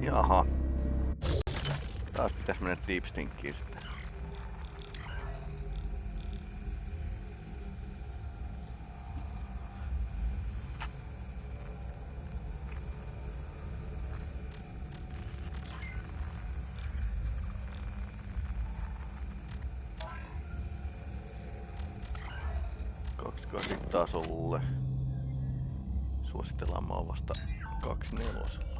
Jaha. Taas pitäis mennä deep stinkiin sitten. tasolle. Suositellaan maa vasta 24.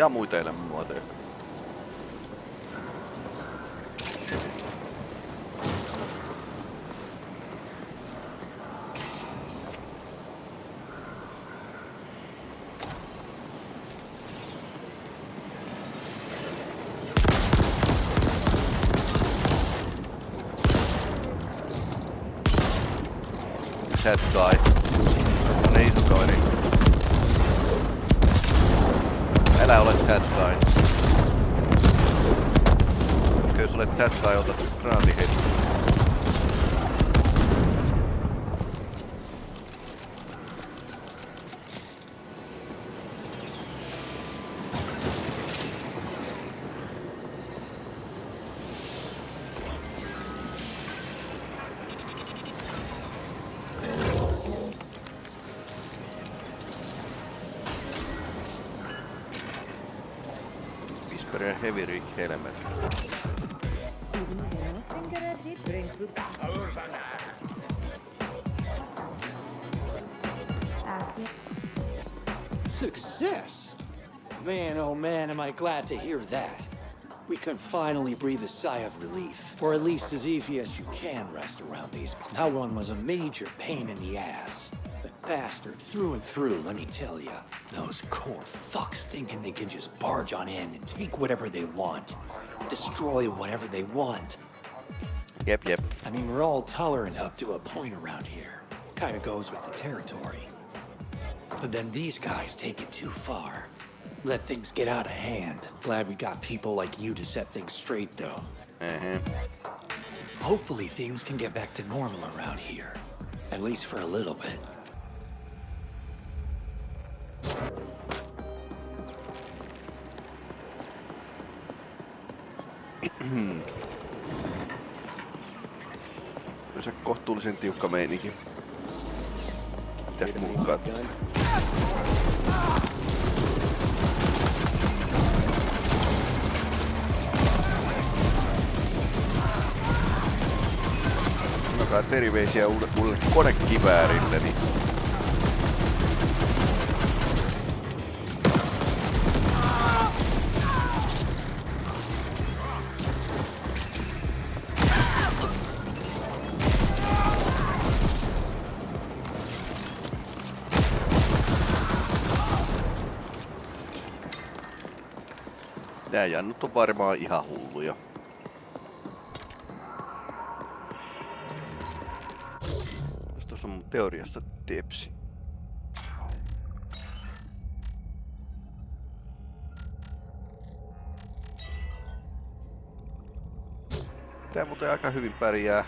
ja muita elämänmuotoja. Head guy. Heavy Rig. Success! Man, oh man, am I glad to hear that. We can finally breathe a sigh of relief, or at least as easy as you can rest around these. That one was a major pain in the ass. Bastard, through and through, let me tell ya. Those core fucks thinking they can just barge on in and take whatever they want. Destroy whatever they want. Yep, yep. I mean, we're all tolerant up to a point around here. Kinda goes with the territory. But then these guys take it too far. Let things get out of hand. Glad we got people like you to set things straight, though. Uh-huh. Hopefully things can get back to normal around here. At least for a little bit. Se kohtuullisen tiukka meininki. Mitäs mukaan? Terveisiä uudelle, uudelle konekiväärilleni. Nää jannut on varmaan ihan hulluja. Jos tuossa on mun teoriasta tepsi. Tää muuten aika hyvin pärjää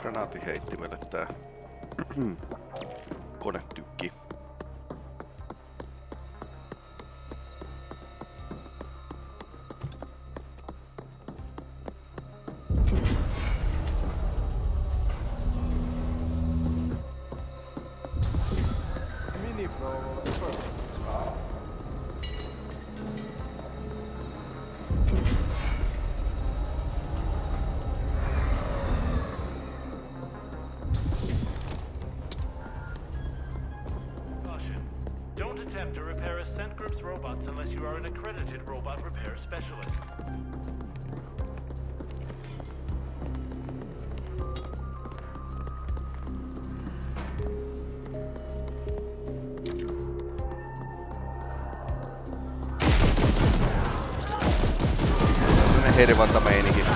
granaatiheittimelle tää konetykki. Attempt to repair Ascent Group's robots unless you are an accredited robot repair specialist. erinomainen meininki.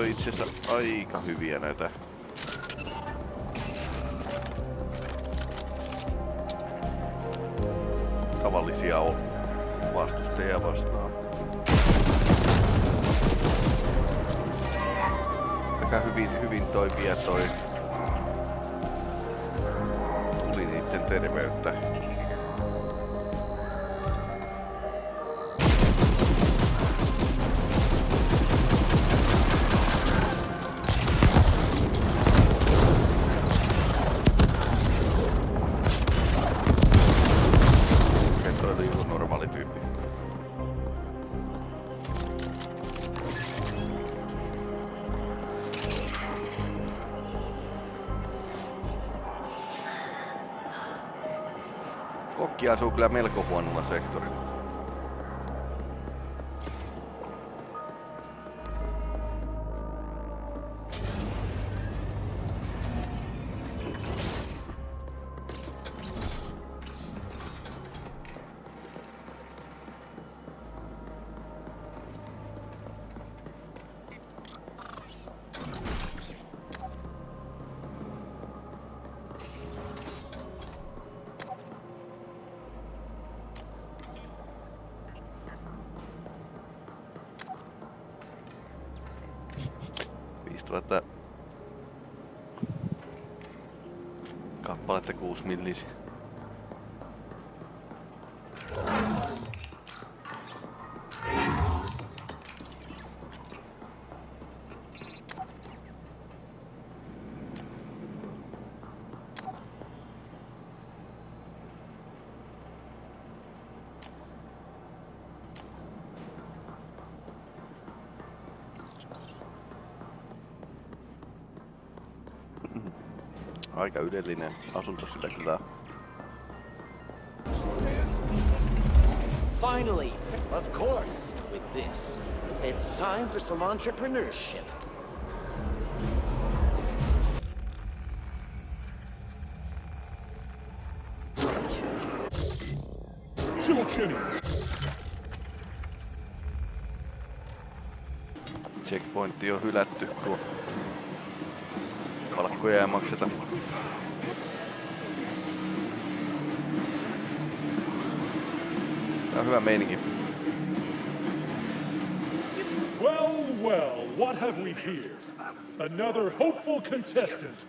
On itse asiassa aika hyviä näitä. Tavallisia on vastustajia vastaan. Aika hyvin, hyvin toimia toi tuli niiden terveyttä. Oli joku normaali tyyppi. Kokki asuu kyllä melko huonolla sektorilla. Aika ylellinen asunto sillä kyllä. Finally, of course, with this, it's time for some entrepreneurship. Another hopeful contestant.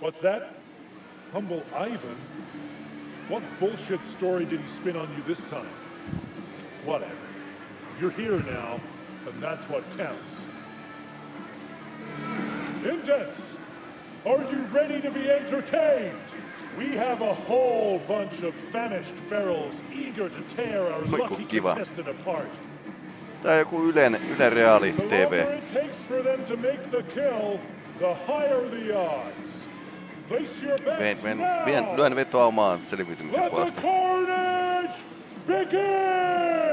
What's that? Humble Ivan? What bullshit story did he spin on you this time? Whatever. You're here now, and that's what counts. Indents, are you ready to be entertained? We have a whole bunch of famished ferals eager to tear our lucky contestant apart. Tää on joku Ylen, Ylen Reaali TV. Vien, vien, vien, lyön vetoa omaan selviytymisen puolesta. Begin!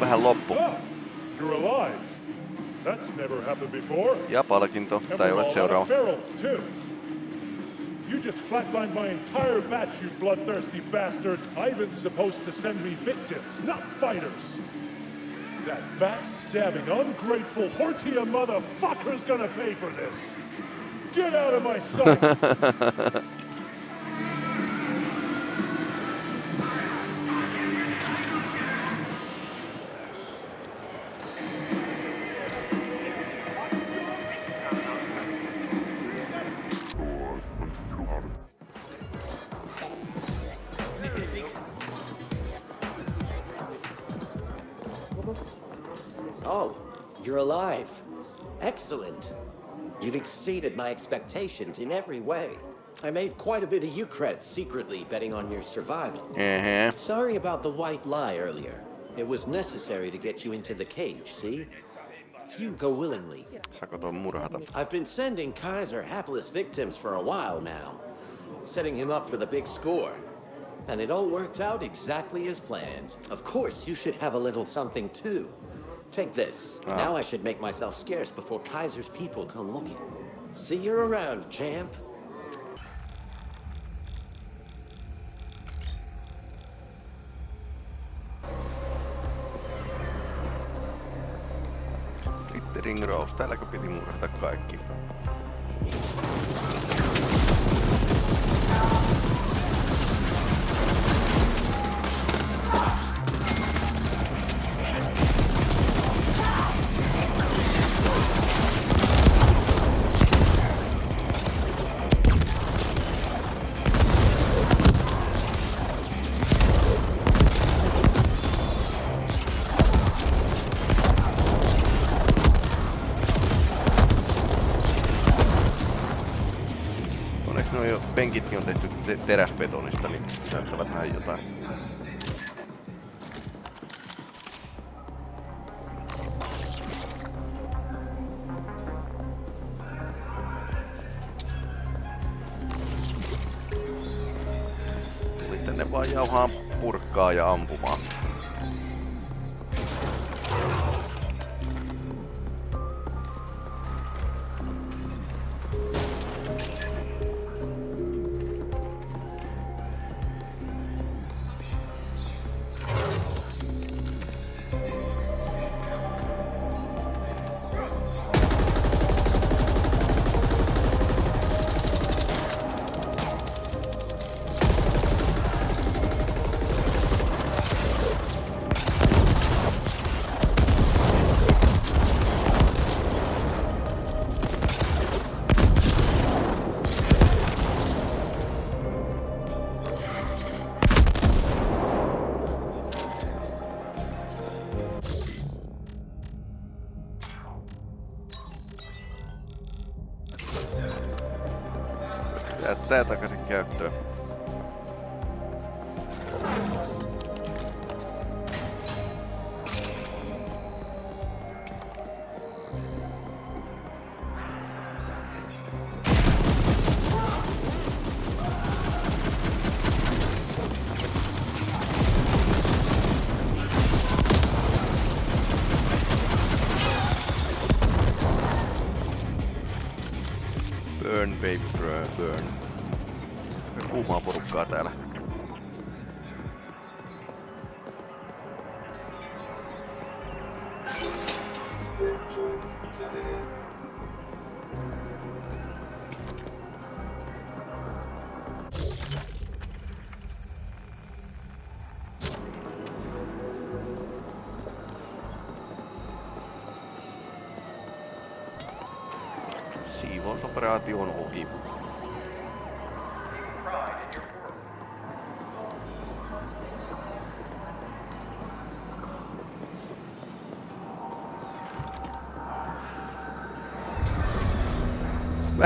Vähän loppu. Ah, you're alive. That's never happened before. Ja palkinto, tai olet seuraava. of ferals, too. You just flatlined my entire batch, you bloodthirsty bastard. Ivan's supposed to send me victims, not fighters. That backstabbing, ungrateful Hortia motherfucker's gonna pay for this. Get out of my sight! Oh, you're alive. Excellent. You've exceeded my expectations in every way. I made quite a bit of Eucred secretly betting on your survival. Ehe. Sorry about the white lie earlier. It was necessary to get you into the cage, see? Few go willingly. Saako tuon murhata? I've been sending Kaiser hapless victims for a while now, setting him up for the big score. And it all worked out exactly as planned. Of course, you should have a little something too. Take this. Ah. Now I should make myself scarce before Kaiser's people come looking. See you around, champ. Sitten ring. Täälläkö piti murhata kaikki? Jo penkitkin on tehty te- teräsbetonista, niin näyttävät näin jotain. Tuli tänne vaan jauhaa purkkaa ja ampumaan.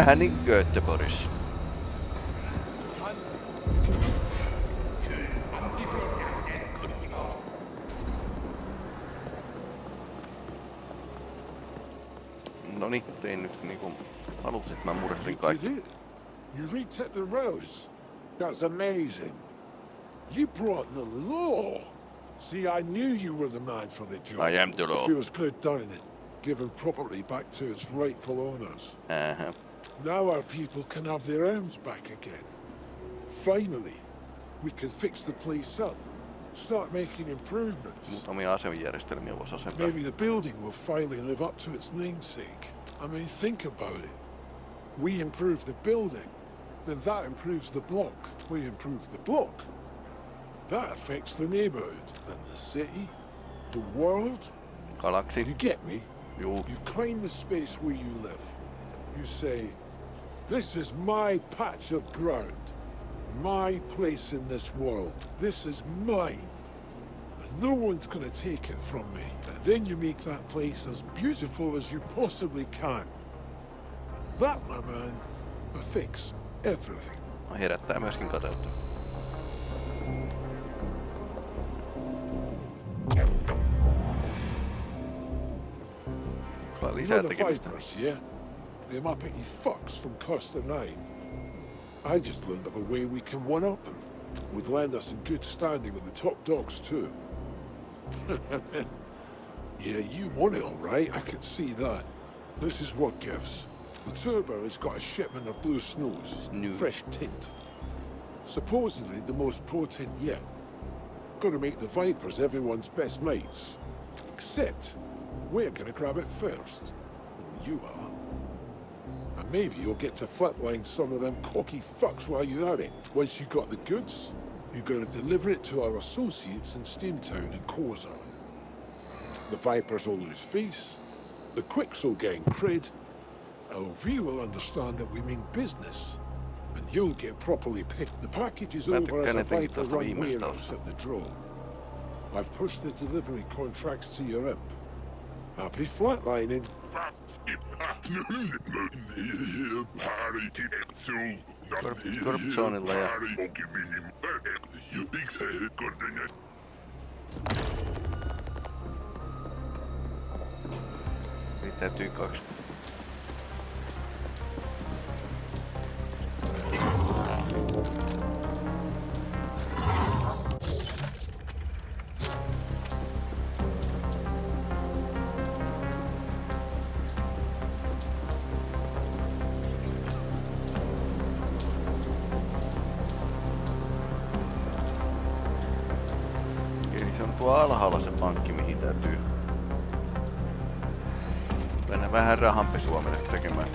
Vähän niin Göteborgissa. No niin, tein nyt niinku halusin, että mä You kaikki. You retook the rose. That's amazing. You brought the law. See, I knew you were the man for the job. I am the law. was good, doesn't it? Giving property back to its rightful owners. Ähä. Now our people can have their arms back again. Finally, we can fix the place up. Start making improvements. Muutamia asejärjestelmiä voisi asentaa. Maybe the building will finally live up to its namesake. I mean, think about it. We improve the building, then that improves the block. We improve the block. That affects the neighborhood, then the city, the world. Galaksi. You get me? Juu. You claim the space where you live. You say, this is my patch of ground, my place in this world. This is mine. And no one's gonna take it from me. And then you make that place as beautiful as you possibly can. And that, my man, will fix everything. No herättää myöskin kateutta. Another five yeah? Them uppity fucks from Costa 9. I just learned of a way we can one-up them. Would land us in good standing with the top dogs, too. yeah, you want it all right, I can see that. This is what gives. The Turbo has got a shipment of blue snows. Snooze. Fresh tint. Supposedly the most potent yet. Gonna make the Vipers everyone's best mates. Except, we're gonna grab it first. Well, you are. And maybe you'll get to flatline some of them cocky fucks while you're at it. Once you've got the goods, you're gonna deliver it to our associates in Steamtown and Corza. The Vipers will lose face, the Quicks will gain cred, LV will understand that we mean business, and you'll get properly paid. The package is Mä over as tykkään a etenkin Viper tuosta run warehouse at the draw. I've pushed the delivery contracts to your imp. Happy flatlining. Korruptioonilla ja... Pitäytyy kaksi. Thank you. Tuo alhaalla se pankki, mihin täytyy mennä vähän rahanpesua mennä tekemään.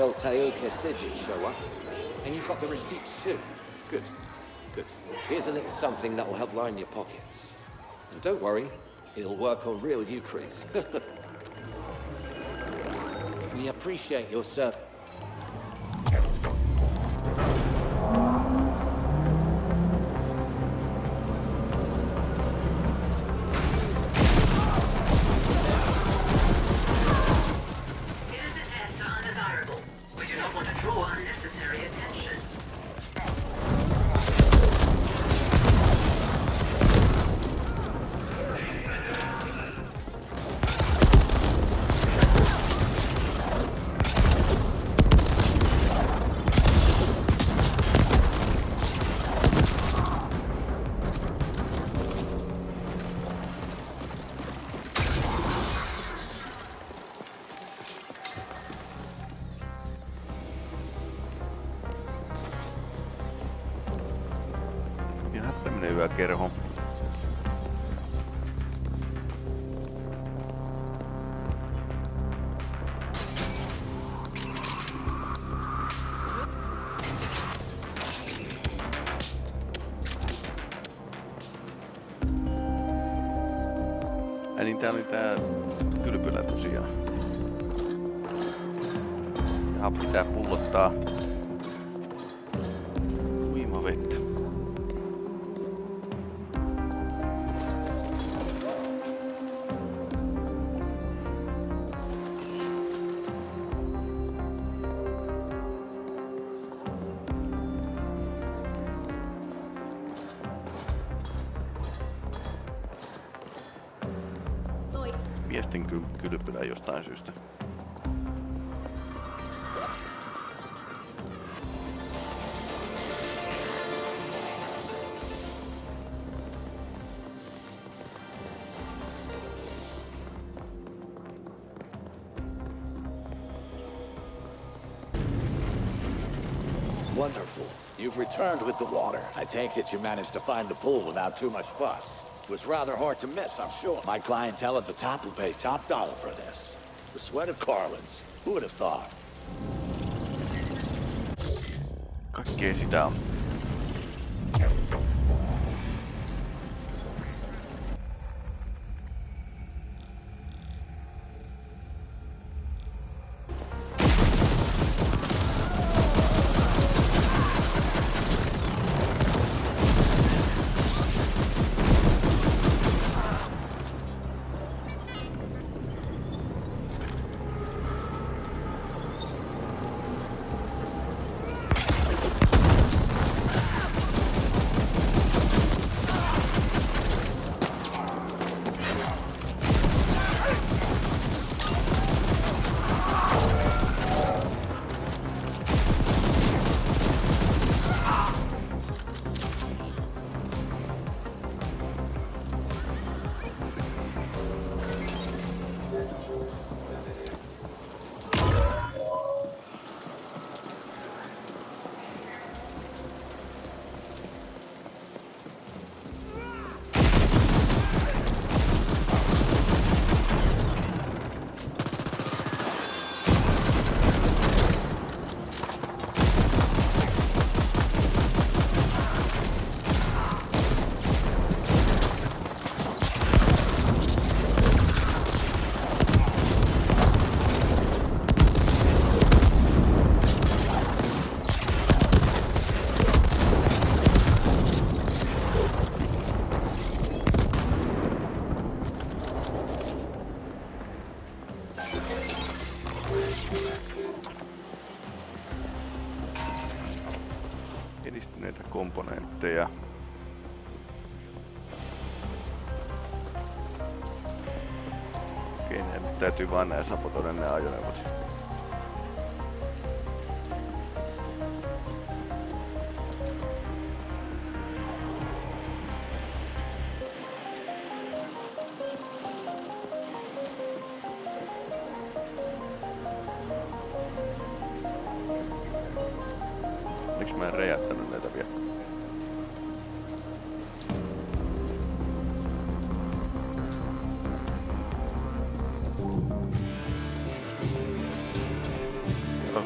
Michael Taoka said you'd show up. And you've got the receipts too. Good. Good. Here's a little something that will help line your pockets. And don't worry, it'll work on real Eucharist. we appreciate your service. vaquero. Wonderful. You've returned with the water. I take it you managed to find the pool without too much fuss. It was rather hard to miss, I'm sure. My clientele at the top will pay top dollar for this. The sweat of Carlins. Who would have thought? Kaikkea sitä on. liittyy vain nämä Sapotonen nämä ajoneuvot.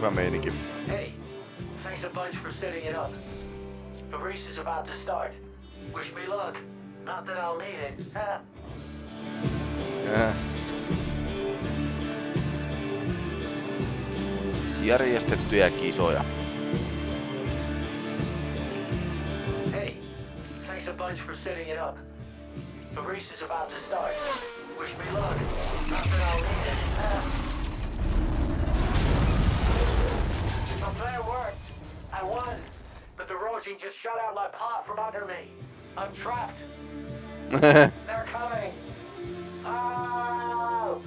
On. Hey, thanks a bunch for setting it up. The race is about to start. Wish me luck. Not that I'll need it. huh? Ah. Äh. Järjestettyjä kisoja. Hey, thanks a bunch for setting it up. The race is about to start. Wish me luck. Not that I'll need it. huh? plan worked. I won. But the Roji just shut out my pot from under me. I'm trapped. They're coming. Oh!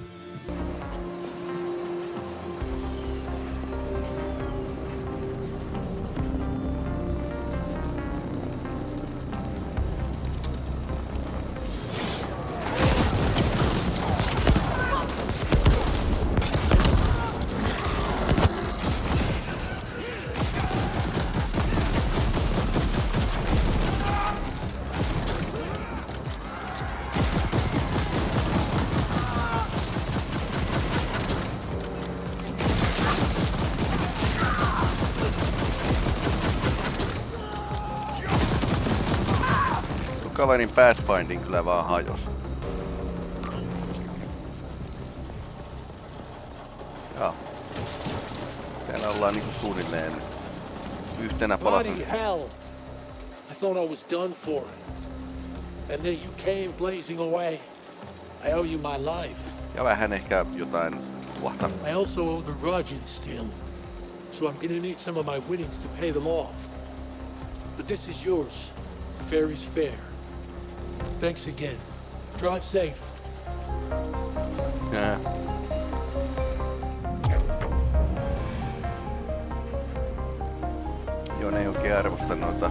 Kaverin Pathfinding kyllä vaan hajos. Joo. Täällä ollaan niinku suunnilleen yhtenä palasena. Bloody hell! I thought I was done for. And then you came blazing away. I owe you my life. Ja vähän ehkä jotain tuohta. I also owe the Rajans still. So I'm gonna need some of my winnings to pay them off. But this is yours. Fair is fair. Thanks again. Drive safe. Ää. Joo, ne ei oikein arvosta noita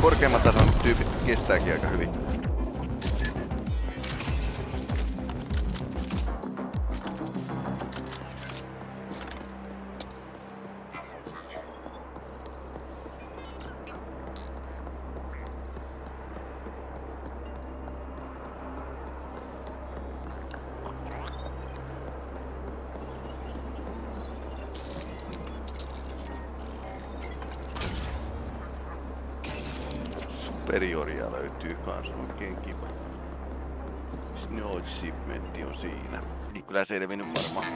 Tää korkeamman tason tyypit kestääkin aika hyvin. Superioria löytyy kans oikein kiva. Snow on siinä. Ei kyllä selvinnyt varmaan.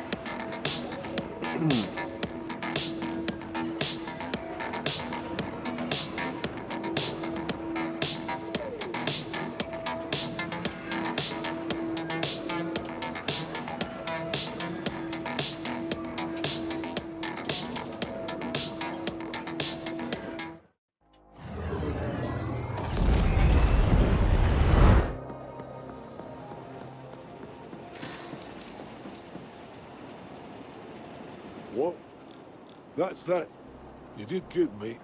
Did good, me,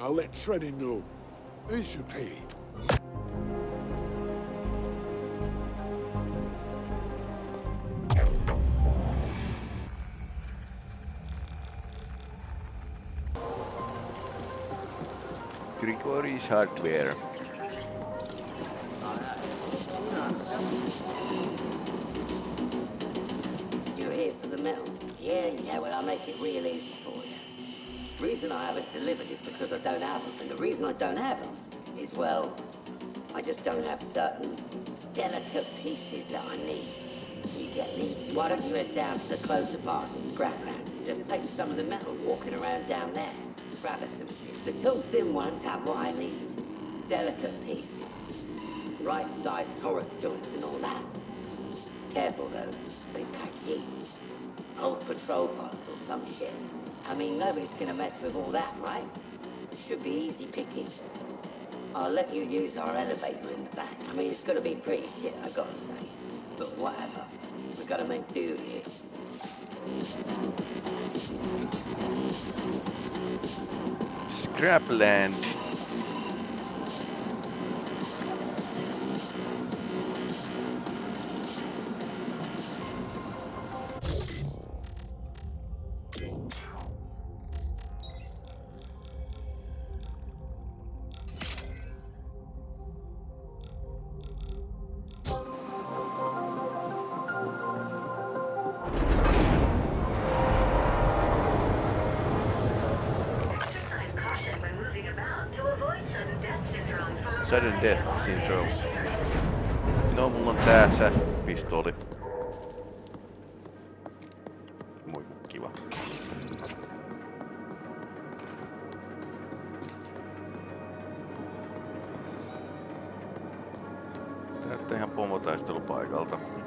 I'll let Shreddy know. Here's your pay. Grigory's Hardware. Reason I haven't delivered is because I don't have them. And the reason I don't have them is, well, I just don't have certain delicate pieces that I need. You get me? Why don't you head down to the closer part of the scraplands and just take some of the metal walking around down there? Grab us some shit. The two thin ones have what I need. Delicate pieces. Right sized torus joints and all that. Careful though, they pack heat. Old patrol bots or some shit. I mean, nobody's gonna mess with all that, right? It should be easy pickings. I'll let you use our elevator in the back. I mean, it's gonna be pretty shit, I gotta say. But whatever. We gotta make do here. Scrapland. No, mulla on tässä pistooli. Moi, kiva. Näyttää ihan pomotaistelupaikalta. paikalta.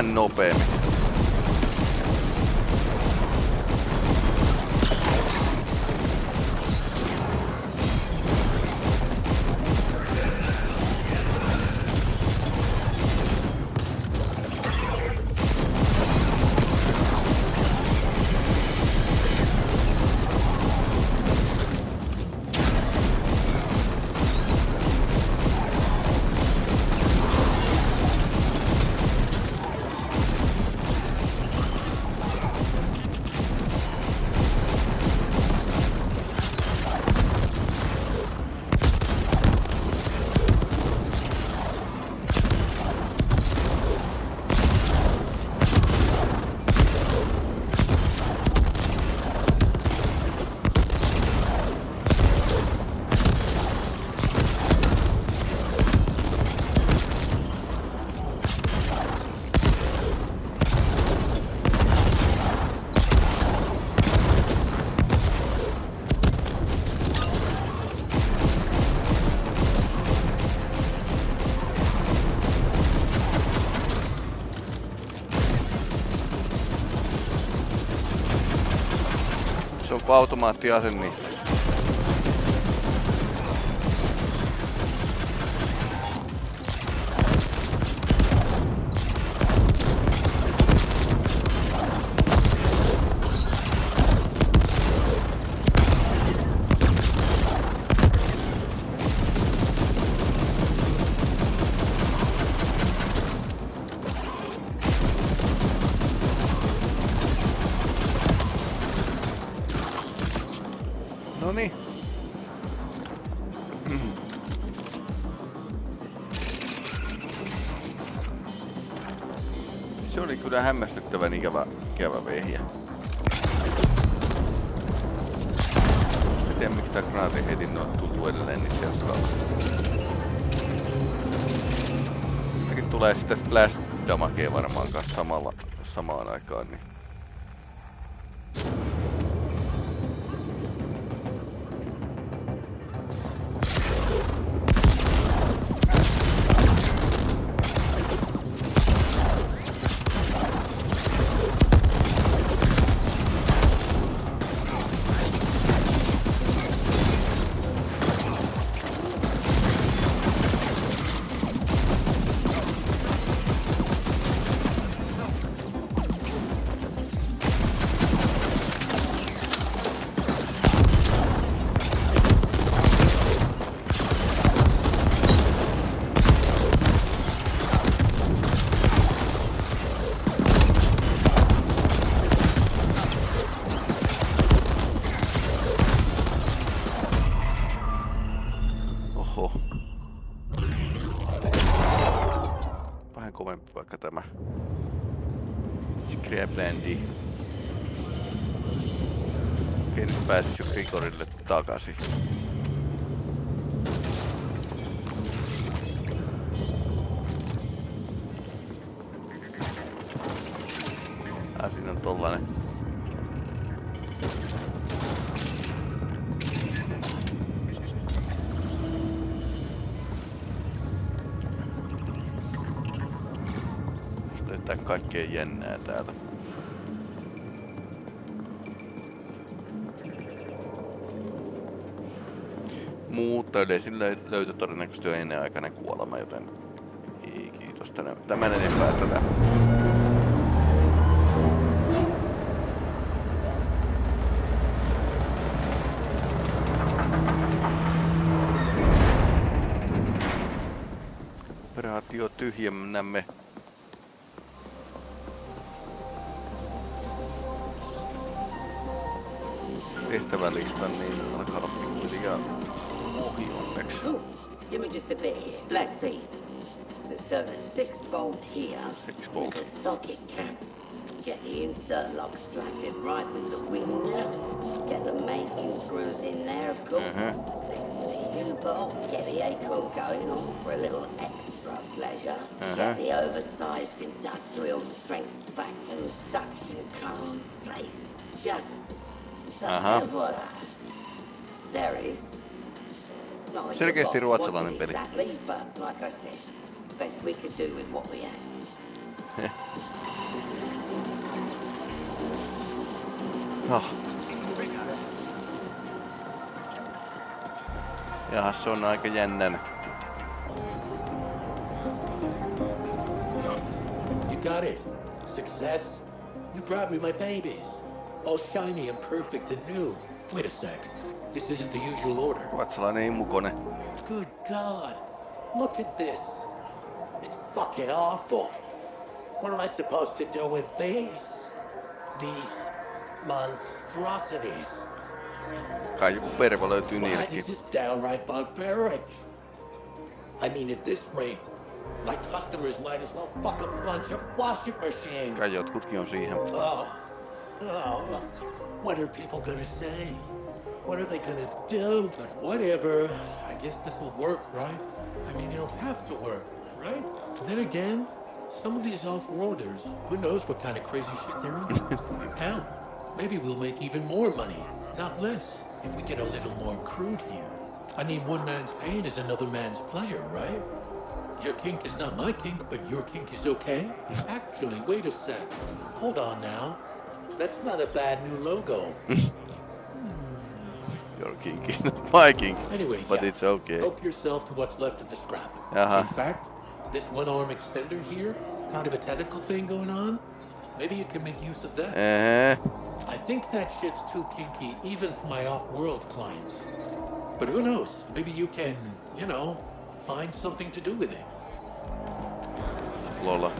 vähän nopea. Niinku automaattiasen, niin sitä Splash damagea varmaan kanssa samalla, samaan aikaan, niin moottorille takaisin. Ah, siinä on tollanen. Löytää kaikkea jännää täältä. mutta yleisille löytyi todennäköisesti jo ennenaikainen kuolema, joten ei kiitos tänne, tämän enempää tätä. Operaatio tyhjennämme tehtävälistan, niin alkaa olla pikkuhiljaa onneksi. Ooh, give me just a bit here. Let's see. So the six bolt here Six bolt. with the socket cap. Get the insert lock slotted right with the wing nut. Get the mating screws in there, of course. Uh-huh. Next to the U-bolt. Get the acorn going on for a little extra pleasure. Uh-huh. Get the oversized industrial strength vacuum suction cone placed just so. Uh-huh. Voila. There it is. Not Selkeästi ruotsalainen peli. Exactly, but like I said, best we could do with what we had. No. Ah. Jaha, se on aika jännän. You got it. Success. You brought me my babies. All shiny and perfect and new. Wait a sec. This isn't the usual order. What's the name of Ruotsalainen imukone. Good God. Look at this. It's fucking awful. What am I supposed to do with these? These monstrosities. Kai joku pervo löytyy Why, niillekin. this is downright barbaric. I mean, at this rate, my customers might as well fuck a bunch of washing machines. Kai jotkutkin on siihen. Oh, oh, what are people gonna say? What are they gonna do? But whatever. I guess this will work, right? I mean, it'll have to work, right? Then again, some of these off-worlders, who knows what kind of crazy shit they're into? Hell, maybe we'll make even more money, not less, if we get a little more crude here. I mean, one man's pain is another man's pleasure, right? Your kink is not my kink, but your kink is okay? Actually, wait a sec. Hold on now. That's not a bad new logo. Your kink is not my kink. Anyway, But yeah. it's okay. Help yourself to what's left of the scrap. Uh-huh. In fact, this one-arm extender here, kind of a tentacle thing going on, maybe you can make use of that. Uh-huh. I think that shit's too kinky even for my off-world clients. But who knows? Maybe you can, you know, find something to do with it. Lola.